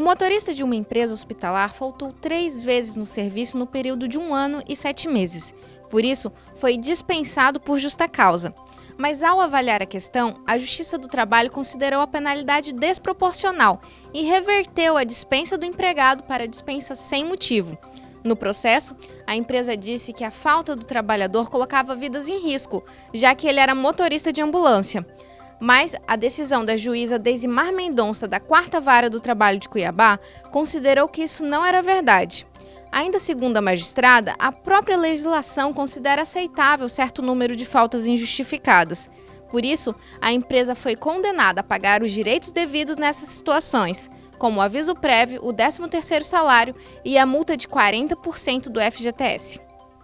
motorista de uma empresa hospitalar faltou três vezes no serviço no período de um ano e sete meses. Por isso, foi dispensado por justa causa. Mas ao avaliar a questão, a Justiça do Trabalho considerou a penalidade desproporcional e reverteu a dispensa do empregado para dispensa sem motivo. No processo, a empresa disse que a falta do trabalhador colocava vidas em risco, já que ele era motorista de ambulância. Mas a decisão da juíza Deisimar Mendonça, da Quarta Vara do Trabalho de Cuiabá, considerou que isso não era verdade. Ainda segundo a magistrada, a própria legislação considera aceitável certo número de faltas injustificadas. Por isso, a empresa foi condenada a pagar os direitos devidos nessas situações, como o aviso prévio, o 13º salário e a multa de 40% do FGTS.